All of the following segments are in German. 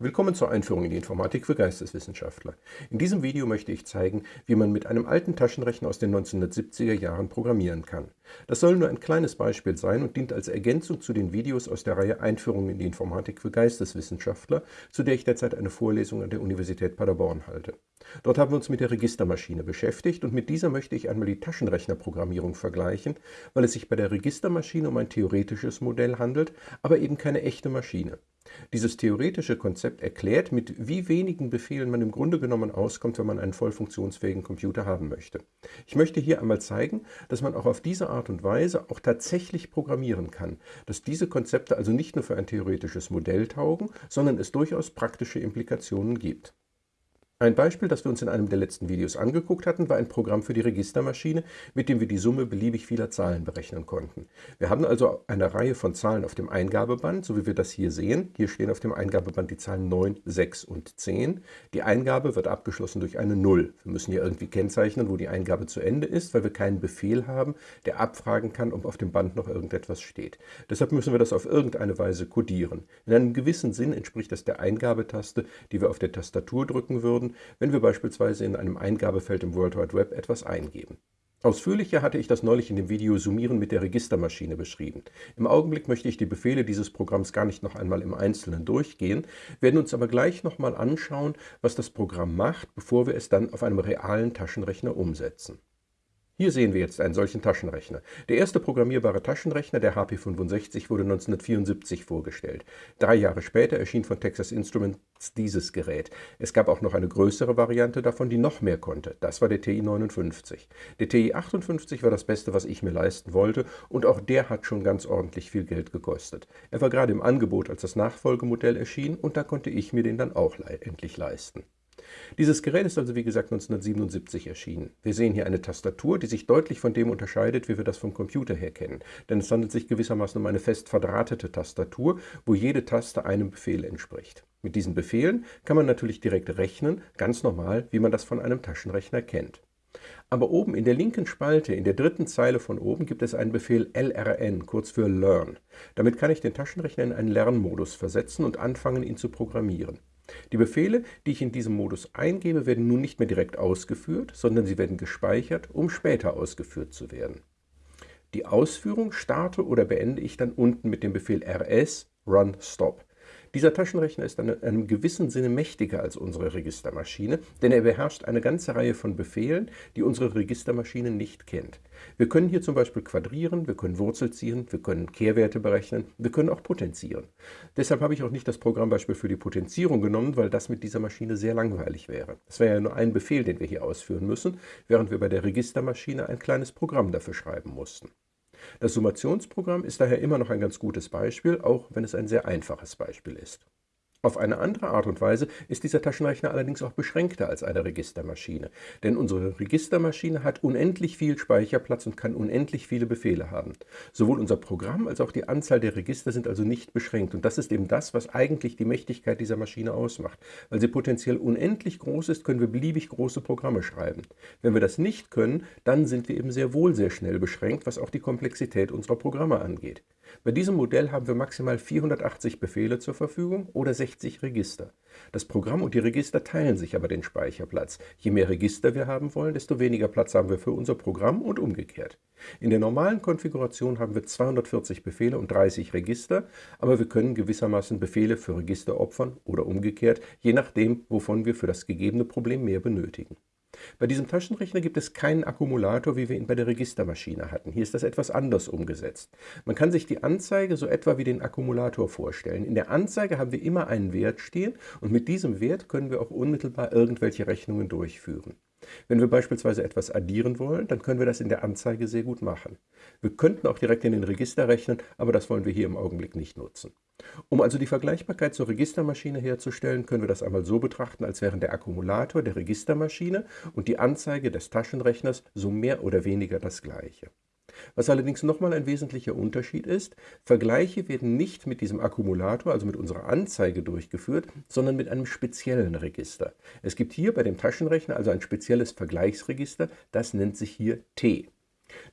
Willkommen zur Einführung in die Informatik für Geisteswissenschaftler. In diesem Video möchte ich zeigen, wie man mit einem alten Taschenrechner aus den 1970er Jahren programmieren kann. Das soll nur ein kleines Beispiel sein und dient als Ergänzung zu den Videos aus der Reihe Einführung in die Informatik für Geisteswissenschaftler, zu der ich derzeit eine Vorlesung an der Universität Paderborn halte. Dort haben wir uns mit der Registermaschine beschäftigt und mit dieser möchte ich einmal die Taschenrechnerprogrammierung vergleichen, weil es sich bei der Registermaschine um ein theoretisches Modell handelt, aber eben keine echte Maschine. Dieses theoretische Konzept erklärt, mit wie wenigen Befehlen man im Grunde genommen auskommt, wenn man einen voll funktionsfähigen Computer haben möchte. Ich möchte hier einmal zeigen, dass man auch auf diese Art und Weise auch tatsächlich programmieren kann, dass diese Konzepte also nicht nur für ein theoretisches Modell taugen, sondern es durchaus praktische Implikationen gibt. Ein Beispiel, das wir uns in einem der letzten Videos angeguckt hatten, war ein Programm für die Registermaschine, mit dem wir die Summe beliebig vieler Zahlen berechnen konnten. Wir haben also eine Reihe von Zahlen auf dem Eingabeband, so wie wir das hier sehen. Hier stehen auf dem Eingabeband die Zahlen 9, 6 und 10. Die Eingabe wird abgeschlossen durch eine 0. Wir müssen hier irgendwie kennzeichnen, wo die Eingabe zu Ende ist, weil wir keinen Befehl haben, der abfragen kann, ob auf dem Band noch irgendetwas steht. Deshalb müssen wir das auf irgendeine Weise codieren. In einem gewissen Sinn entspricht das der Eingabetaste, die wir auf der Tastatur drücken würden, können, wenn wir beispielsweise in einem Eingabefeld im World Wide Web etwas eingeben. Ausführlicher hatte ich das neulich in dem Video Summieren mit der Registermaschine beschrieben. Im Augenblick möchte ich die Befehle dieses Programms gar nicht noch einmal im Einzelnen durchgehen, werden uns aber gleich nochmal anschauen, was das Programm macht, bevor wir es dann auf einem realen Taschenrechner umsetzen. Hier sehen wir jetzt einen solchen Taschenrechner. Der erste programmierbare Taschenrechner, der HP65, wurde 1974 vorgestellt. Drei Jahre später erschien von Texas Instruments dieses Gerät. Es gab auch noch eine größere Variante davon, die noch mehr konnte. Das war der TI-59. Der TI-58 war das Beste, was ich mir leisten wollte, und auch der hat schon ganz ordentlich viel Geld gekostet. Er war gerade im Angebot, als das Nachfolgemodell erschien, und da konnte ich mir den dann auch le endlich leisten. Dieses Gerät ist also wie gesagt 1977 erschienen. Wir sehen hier eine Tastatur, die sich deutlich von dem unterscheidet, wie wir das vom Computer her kennen. Denn es handelt sich gewissermaßen um eine fest verdrahtete Tastatur, wo jede Taste einem Befehl entspricht. Mit diesen Befehlen kann man natürlich direkt rechnen, ganz normal, wie man das von einem Taschenrechner kennt. Aber oben in der linken Spalte, in der dritten Zeile von oben, gibt es einen Befehl lrn, kurz für Learn. Damit kann ich den Taschenrechner in einen Lernmodus versetzen und anfangen, ihn zu programmieren. Die Befehle, die ich in diesem Modus eingebe, werden nun nicht mehr direkt ausgeführt, sondern sie werden gespeichert, um später ausgeführt zu werden. Die Ausführung starte oder beende ich dann unten mit dem Befehl rs run stop. Dieser Taschenrechner ist in einem gewissen Sinne mächtiger als unsere Registermaschine, denn er beherrscht eine ganze Reihe von Befehlen, die unsere Registermaschine nicht kennt. Wir können hier zum Beispiel quadrieren, wir können Wurzel ziehen, wir können Kehrwerte berechnen, wir können auch potenzieren. Deshalb habe ich auch nicht das Programmbeispiel für die Potenzierung genommen, weil das mit dieser Maschine sehr langweilig wäre. Es wäre ja nur ein Befehl, den wir hier ausführen müssen, während wir bei der Registermaschine ein kleines Programm dafür schreiben mussten. Das Summationsprogramm ist daher immer noch ein ganz gutes Beispiel, auch wenn es ein sehr einfaches Beispiel ist. Auf eine andere Art und Weise ist dieser Taschenrechner allerdings auch beschränkter als eine Registermaschine, denn unsere Registermaschine hat unendlich viel Speicherplatz und kann unendlich viele Befehle haben. Sowohl unser Programm als auch die Anzahl der Register sind also nicht beschränkt und das ist eben das, was eigentlich die Mächtigkeit dieser Maschine ausmacht. Weil sie potenziell unendlich groß ist, können wir beliebig große Programme schreiben. Wenn wir das nicht können, dann sind wir eben sehr wohl sehr schnell beschränkt, was auch die Komplexität unserer Programme angeht. Bei diesem Modell haben wir maximal 480 Befehle zur Verfügung oder 60 Register. Das Programm und die Register teilen sich aber den Speicherplatz. Je mehr Register wir haben wollen, desto weniger Platz haben wir für unser Programm und umgekehrt. In der normalen Konfiguration haben wir 240 Befehle und 30 Register, aber wir können gewissermaßen Befehle für Register opfern oder umgekehrt, je nachdem, wovon wir für das gegebene Problem mehr benötigen. Bei diesem Taschenrechner gibt es keinen Akkumulator, wie wir ihn bei der Registermaschine hatten. Hier ist das etwas anders umgesetzt. Man kann sich die Anzeige so etwa wie den Akkumulator vorstellen. In der Anzeige haben wir immer einen Wert stehen und mit diesem Wert können wir auch unmittelbar irgendwelche Rechnungen durchführen. Wenn wir beispielsweise etwas addieren wollen, dann können wir das in der Anzeige sehr gut machen. Wir könnten auch direkt in den Register rechnen, aber das wollen wir hier im Augenblick nicht nutzen. Um also die Vergleichbarkeit zur Registermaschine herzustellen, können wir das einmal so betrachten, als wären der Akkumulator der Registermaschine und die Anzeige des Taschenrechners so mehr oder weniger das gleiche. Was allerdings nochmal ein wesentlicher Unterschied ist, Vergleiche werden nicht mit diesem Akkumulator, also mit unserer Anzeige durchgeführt, sondern mit einem speziellen Register. Es gibt hier bei dem Taschenrechner also ein spezielles Vergleichsregister, das nennt sich hier T.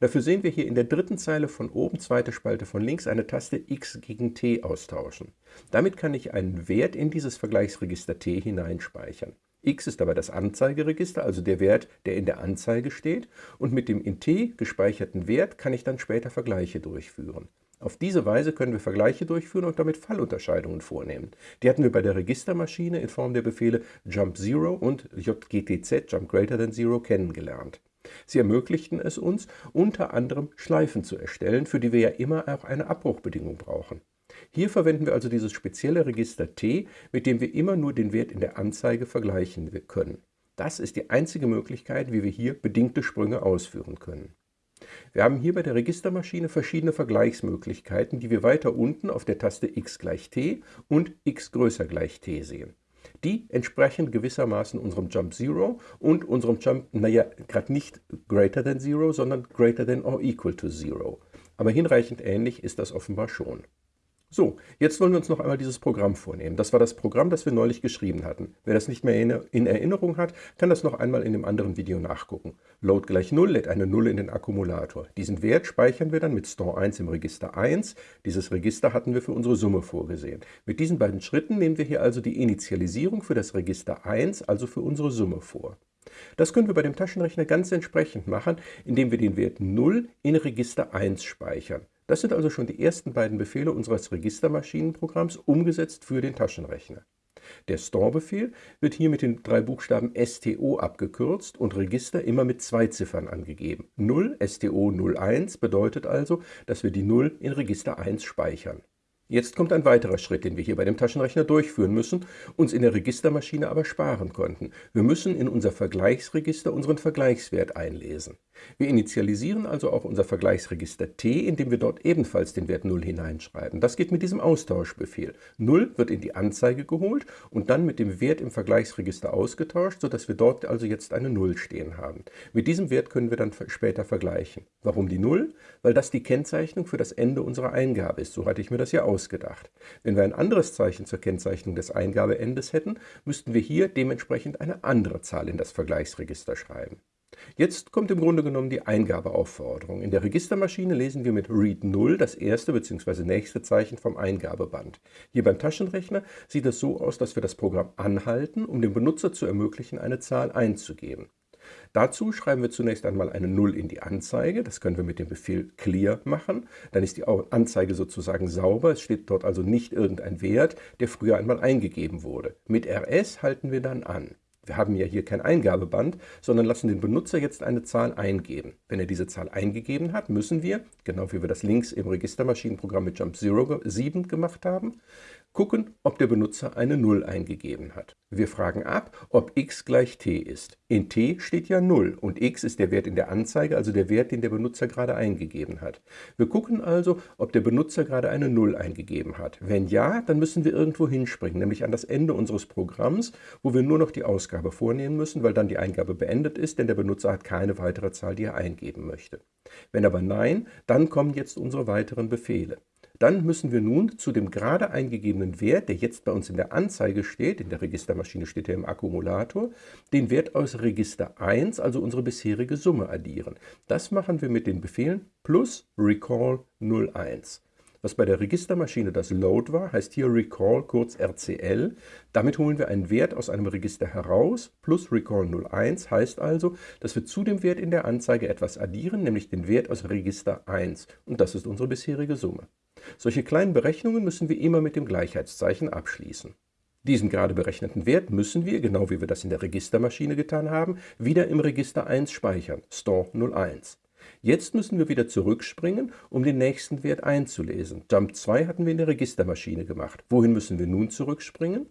Dafür sehen wir hier in der dritten Zeile von oben, zweite Spalte von links, eine Taste x gegen t austauschen. Damit kann ich einen Wert in dieses Vergleichsregister t hineinspeichern. x ist dabei das Anzeigeregister, also der Wert, der in der Anzeige steht, und mit dem in t gespeicherten Wert kann ich dann später Vergleiche durchführen. Auf diese Weise können wir Vergleiche durchführen und damit Fallunterscheidungen vornehmen. Die hatten wir bei der Registermaschine in Form der Befehle jump 0 und jgtz jump greater than 0 kennengelernt. Sie ermöglichten es uns, unter anderem Schleifen zu erstellen, für die wir ja immer auch eine Abbruchbedingung brauchen. Hier verwenden wir also dieses spezielle Register T, mit dem wir immer nur den Wert in der Anzeige vergleichen können. Das ist die einzige Möglichkeit, wie wir hier bedingte Sprünge ausführen können. Wir haben hier bei der Registermaschine verschiedene Vergleichsmöglichkeiten, die wir weiter unten auf der Taste x gleich t und x größer gleich t sehen. Die entsprechen gewissermaßen unserem Jump Zero und unserem Jump, naja, gerade nicht greater than Zero, sondern greater than or equal to Zero. Aber hinreichend ähnlich ist das offenbar schon. So, jetzt wollen wir uns noch einmal dieses Programm vornehmen. Das war das Programm, das wir neulich geschrieben hatten. Wer das nicht mehr in Erinnerung hat, kann das noch einmal in dem anderen Video nachgucken. Load gleich 0 lädt eine 0 in den Akkumulator. Diesen Wert speichern wir dann mit Store 1 im Register 1. Dieses Register hatten wir für unsere Summe vorgesehen. Mit diesen beiden Schritten nehmen wir hier also die Initialisierung für das Register 1, also für unsere Summe vor. Das können wir bei dem Taschenrechner ganz entsprechend machen, indem wir den Wert 0 in Register 1 speichern. Das sind also schon die ersten beiden Befehle unseres Registermaschinenprogramms umgesetzt für den Taschenrechner. Der Store-Befehl wird hier mit den drei Buchstaben STO abgekürzt und Register immer mit zwei Ziffern angegeben. 0 STO 01 bedeutet also, dass wir die 0 in Register 1 speichern. Jetzt kommt ein weiterer Schritt, den wir hier bei dem Taschenrechner durchführen müssen, uns in der Registermaschine aber sparen konnten. Wir müssen in unser Vergleichsregister unseren Vergleichswert einlesen. Wir initialisieren also auch unser Vergleichsregister T, indem wir dort ebenfalls den Wert 0 hineinschreiben. Das geht mit diesem Austauschbefehl. 0 wird in die Anzeige geholt und dann mit dem Wert im Vergleichsregister ausgetauscht, sodass wir dort also jetzt eine 0 stehen haben. Mit diesem Wert können wir dann später vergleichen. Warum die 0? Weil das die Kennzeichnung für das Ende unserer Eingabe ist. So hatte ich mir das ja ausgedacht. Wenn wir ein anderes Zeichen zur Kennzeichnung des Eingabeendes hätten, müssten wir hier dementsprechend eine andere Zahl in das Vergleichsregister schreiben. Jetzt kommt im Grunde genommen die Eingabeaufforderung. In der Registermaschine lesen wir mit Read 0 das erste bzw. nächste Zeichen vom Eingabeband. Hier beim Taschenrechner sieht es so aus, dass wir das Programm anhalten, um dem Benutzer zu ermöglichen, eine Zahl einzugeben. Dazu schreiben wir zunächst einmal eine 0 in die Anzeige. Das können wir mit dem Befehl clear machen. Dann ist die Anzeige sozusagen sauber. Es steht dort also nicht irgendein Wert, der früher einmal eingegeben wurde. Mit rs halten wir dann an. Wir haben ja hier kein Eingabeband, sondern lassen den Benutzer jetzt eine Zahl eingeben. Wenn er diese Zahl eingegeben hat, müssen wir, genau wie wir das links im Registermaschinenprogramm mit Jump 7 gemacht haben, gucken, ob der Benutzer eine 0 eingegeben hat. Wir fragen ab, ob x gleich t ist. In t steht ja 0 und x ist der Wert in der Anzeige, also der Wert, den der Benutzer gerade eingegeben hat. Wir gucken also, ob der Benutzer gerade eine 0 eingegeben hat. Wenn ja, dann müssen wir irgendwo hinspringen, nämlich an das Ende unseres Programms, wo wir nur noch die Ausgabe vornehmen müssen, weil dann die Eingabe beendet ist, denn der Benutzer hat keine weitere Zahl, die er eingeben möchte. Wenn aber nein, dann kommen jetzt unsere weiteren Befehle. Dann müssen wir nun zu dem gerade eingegebenen Wert, der jetzt bei uns in der Anzeige steht, in der Registermaschine steht er im Akkumulator, den Wert aus Register 1, also unsere bisherige Summe, addieren. Das machen wir mit den Befehlen plus recall 01. Was bei der Registermaschine das Load war, heißt hier Recall kurz RCL. Damit holen wir einen Wert aus einem Register heraus. Plus Recall 01 heißt also, dass wir zu dem Wert in der Anzeige etwas addieren, nämlich den Wert aus Register 1. Und das ist unsere bisherige Summe. Solche kleinen Berechnungen müssen wir immer mit dem Gleichheitszeichen abschließen. Diesen gerade berechneten Wert müssen wir, genau wie wir das in der Registermaschine getan haben, wieder im Register 1 speichern, Store 01. Jetzt müssen wir wieder zurückspringen, um den nächsten Wert einzulesen. Jump 2 hatten wir in der Registermaschine gemacht. Wohin müssen wir nun zurückspringen?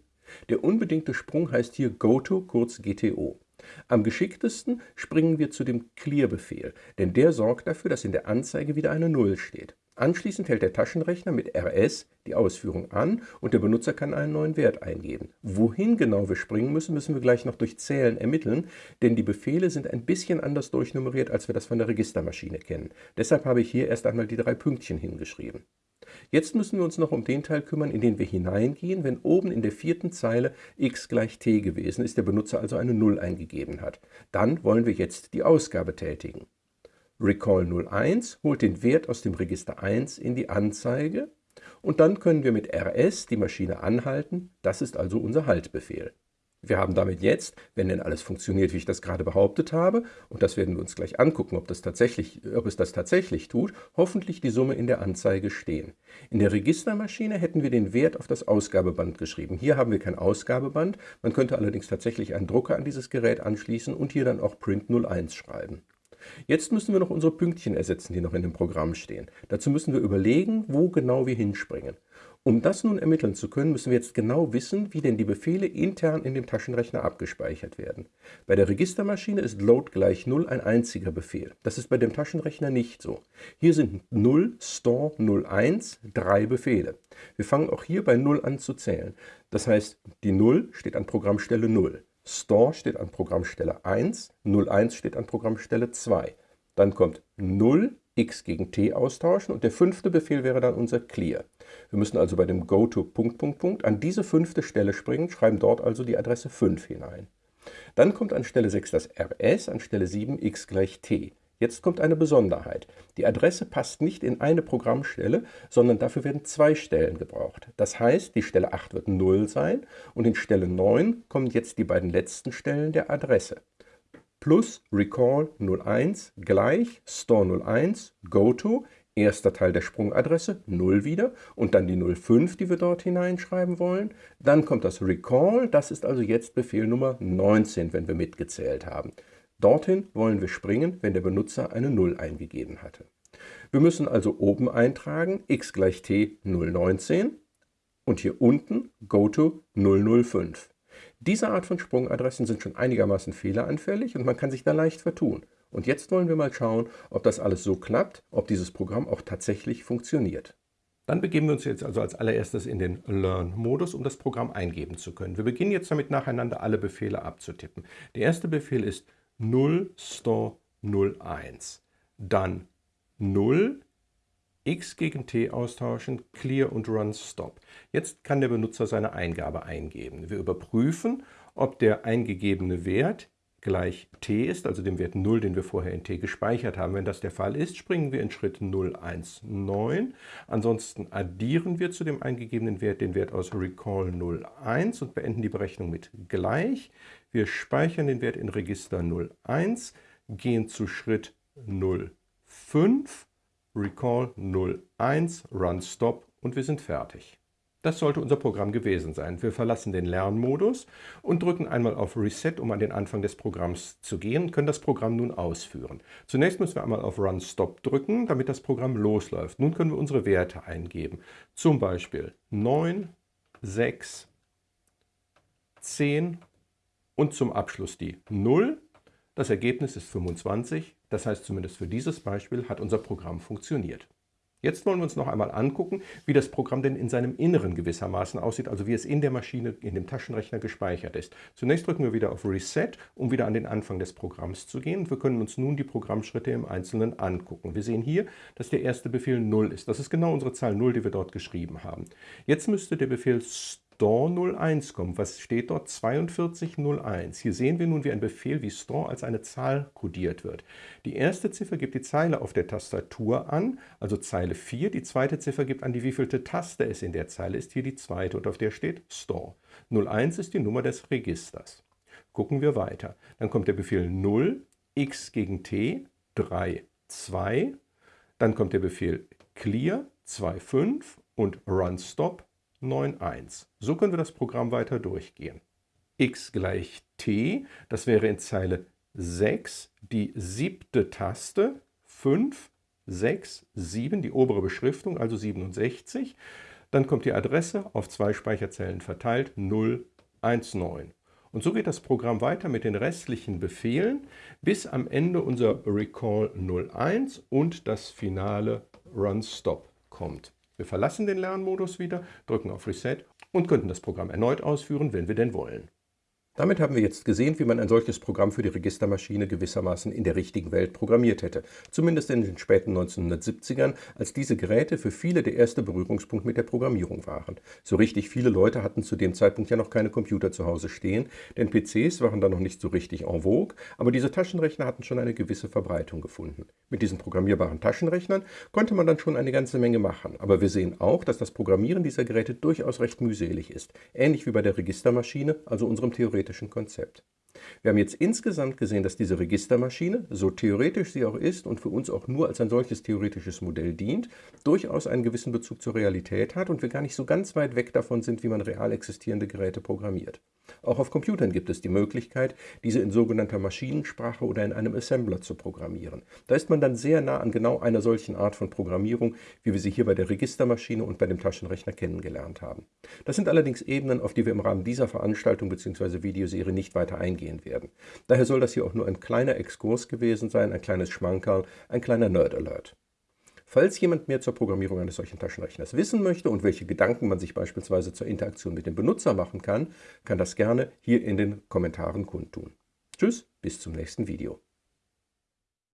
Der unbedingte Sprung heißt hier GoTo, kurz GTO. Am geschicktesten springen wir zu dem Clear-Befehl, denn der sorgt dafür, dass in der Anzeige wieder eine 0 steht. Anschließend hält der Taschenrechner mit RS die Ausführung an und der Benutzer kann einen neuen Wert eingeben. Wohin genau wir springen müssen, müssen wir gleich noch durch Zählen ermitteln, denn die Befehle sind ein bisschen anders durchnummeriert, als wir das von der Registermaschine kennen. Deshalb habe ich hier erst einmal die drei Pünktchen hingeschrieben. Jetzt müssen wir uns noch um den Teil kümmern, in den wir hineingehen, wenn oben in der vierten Zeile x gleich t gewesen ist, der Benutzer also eine 0 eingegeben hat. Dann wollen wir jetzt die Ausgabe tätigen. Recall 01 holt den Wert aus dem Register 1 in die Anzeige und dann können wir mit rs die Maschine anhalten. Das ist also unser Haltbefehl. Wir haben damit jetzt, wenn denn alles funktioniert, wie ich das gerade behauptet habe, und das werden wir uns gleich angucken, ob, das tatsächlich, ob es das tatsächlich tut, hoffentlich die Summe in der Anzeige stehen. In der Registermaschine hätten wir den Wert auf das Ausgabeband geschrieben. Hier haben wir kein Ausgabeband, man könnte allerdings tatsächlich einen Drucker an dieses Gerät anschließen und hier dann auch Print 01 schreiben. Jetzt müssen wir noch unsere Pünktchen ersetzen, die noch in dem Programm stehen. Dazu müssen wir überlegen, wo genau wir hinspringen. Um das nun ermitteln zu können, müssen wir jetzt genau wissen, wie denn die Befehle intern in dem Taschenrechner abgespeichert werden. Bei der Registermaschine ist load gleich 0 ein einziger Befehl. Das ist bei dem Taschenrechner nicht so. Hier sind 0, store 01 drei Befehle. Wir fangen auch hier bei 0 an zu zählen. Das heißt, die 0 steht an Programmstelle 0. Store steht an Programmstelle 1, 01 steht an Programmstelle 2. Dann kommt 0, x gegen t austauschen und der fünfte Befehl wäre dann unser clear. Wir müssen also bei dem goto Punkt, Punkt, Punkt an diese fünfte Stelle springen, schreiben dort also die Adresse 5 hinein. Dann kommt an Stelle 6 das rs, an Stelle 7 x gleich t. Jetzt kommt eine Besonderheit. Die Adresse passt nicht in eine Programmstelle, sondern dafür werden zwei Stellen gebraucht. Das heißt, die Stelle 8 wird 0 sein und in Stelle 9 kommen jetzt die beiden letzten Stellen der Adresse plus recall 01 gleich store 01 goto, erster Teil der Sprungadresse 0 wieder und dann die 05, die wir dort hineinschreiben wollen. Dann kommt das recall, das ist also jetzt Befehl Nummer 19, wenn wir mitgezählt haben. Dorthin wollen wir springen, wenn der Benutzer eine 0 eingegeben hatte. Wir müssen also oben eintragen x gleich t 019 und hier unten goto 005. Diese Art von Sprungadressen sind schon einigermaßen fehleranfällig und man kann sich da leicht vertun. Und jetzt wollen wir mal schauen, ob das alles so klappt, ob dieses Programm auch tatsächlich funktioniert. Dann begeben wir uns jetzt also als allererstes in den Learn-Modus, um das Programm eingeben zu können. Wir beginnen jetzt damit nacheinander alle Befehle abzutippen. Der erste Befehl ist 0 store 01. Dann 0 x gegen t austauschen, clear und run stop. Jetzt kann der Benutzer seine Eingabe eingeben. Wir überprüfen, ob der eingegebene Wert gleich t ist, also dem Wert 0, den wir vorher in t gespeichert haben. Wenn das der Fall ist, springen wir in Schritt 019. Ansonsten addieren wir zu dem eingegebenen Wert den Wert aus recall 01 und beenden die Berechnung mit gleich. Wir speichern den Wert in Register 01, gehen zu Schritt 05 Recall 01, Run Stop und wir sind fertig. Das sollte unser Programm gewesen sein. Wir verlassen den Lernmodus und drücken einmal auf Reset, um an den Anfang des Programms zu gehen können das Programm nun ausführen. Zunächst müssen wir einmal auf Run Stop drücken, damit das Programm losläuft. Nun können wir unsere Werte eingeben. Zum Beispiel 9, 6, 10 und zum Abschluss die 0. Das Ergebnis ist 25. Das heißt, zumindest für dieses Beispiel hat unser Programm funktioniert. Jetzt wollen wir uns noch einmal angucken, wie das Programm denn in seinem Inneren gewissermaßen aussieht, also wie es in der Maschine, in dem Taschenrechner gespeichert ist. Zunächst drücken wir wieder auf Reset, um wieder an den Anfang des Programms zu gehen. Wir können uns nun die Programmschritte im Einzelnen angucken. Wir sehen hier, dass der erste Befehl 0 ist. Das ist genau unsere Zahl 0, die wir dort geschrieben haben. Jetzt müsste der Befehl store 01 kommt. Was steht dort? 4201. Hier sehen wir nun, wie ein Befehl wie store als eine Zahl kodiert wird. Die erste Ziffer gibt die Zeile auf der Tastatur an, also Zeile 4. Die zweite Ziffer gibt an, die wievielte Taste es in der Zeile ist. Hier die zweite und auf der steht store. 01 ist die Nummer des Registers. Gucken wir weiter. Dann kommt der Befehl 0, x gegen t, 3, 2. Dann kommt der Befehl clear, 2, 5 und run stop, 9.1. So können wir das Programm weiter durchgehen. x gleich t, das wäre in Zeile 6 die siebte Taste, 5, 6, 7, die obere Beschriftung, also 67. Dann kommt die Adresse auf zwei Speicherzellen verteilt, 0, 1, 9. Und so geht das Programm weiter mit den restlichen Befehlen, bis am Ende unser Recall 01 und das finale Run Stop kommt. Wir verlassen den Lernmodus wieder, drücken auf Reset und könnten das Programm erneut ausführen, wenn wir denn wollen. Damit haben wir jetzt gesehen, wie man ein solches Programm für die Registermaschine gewissermaßen in der richtigen Welt programmiert hätte. Zumindest in den späten 1970ern, als diese Geräte für viele der erste Berührungspunkt mit der Programmierung waren. So richtig viele Leute hatten zu dem Zeitpunkt ja noch keine Computer zu Hause stehen, denn PCs waren da noch nicht so richtig en vogue, aber diese Taschenrechner hatten schon eine gewisse Verbreitung gefunden. Mit diesen programmierbaren Taschenrechnern konnte man dann schon eine ganze Menge machen, aber wir sehen auch, dass das Programmieren dieser Geräte durchaus recht mühselig ist, ähnlich wie bei der Registermaschine, also unserem theoretischen Konzept. Wir haben jetzt insgesamt gesehen, dass diese Registermaschine, so theoretisch sie auch ist und für uns auch nur als ein solches theoretisches Modell dient, durchaus einen gewissen Bezug zur Realität hat und wir gar nicht so ganz weit weg davon sind, wie man real existierende Geräte programmiert. Auch auf Computern gibt es die Möglichkeit, diese in sogenannter Maschinensprache oder in einem Assembler zu programmieren. Da ist man dann sehr nah an genau einer solchen Art von Programmierung, wie wir sie hier bei der Registermaschine und bei dem Taschenrechner kennengelernt haben. Das sind allerdings Ebenen, auf die wir im Rahmen dieser Veranstaltung bzw. Videoserie nicht weiter eingehen werden. Daher soll das hier auch nur ein kleiner Exkurs gewesen sein, ein kleines Schmankerl, ein kleiner Nerd-Alert. Falls jemand mehr zur Programmierung eines solchen Taschenrechners wissen möchte und welche Gedanken man sich beispielsweise zur Interaktion mit dem Benutzer machen kann, kann das gerne hier in den Kommentaren kundtun. Tschüss, bis zum nächsten Video.